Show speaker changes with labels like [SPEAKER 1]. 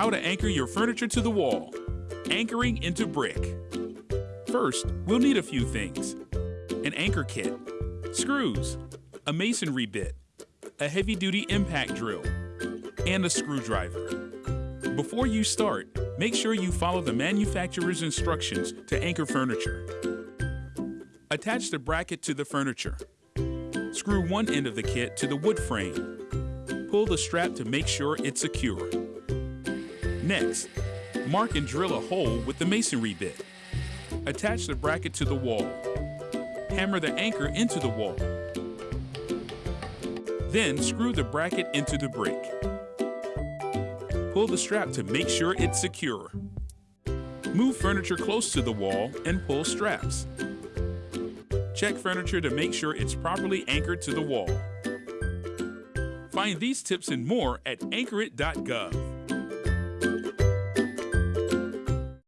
[SPEAKER 1] how to anchor your furniture to the wall. Anchoring into brick. First, we'll need a few things. An anchor kit, screws, a masonry bit, a heavy-duty impact drill, and a screwdriver. Before you start, make sure you follow the manufacturer's instructions to anchor furniture. Attach the bracket to the furniture. Screw one end of the kit to the wood frame. Pull the strap to make sure it's secure. Next, mark and drill a hole with the masonry bit. Attach the bracket to the wall. Hammer the anchor into the wall. Then screw the bracket into the brick. Pull the strap to make sure it's secure. Move furniture close to the wall and pull straps. Check furniture to make sure it's properly anchored to the wall. Find these tips and more at anchorit.gov.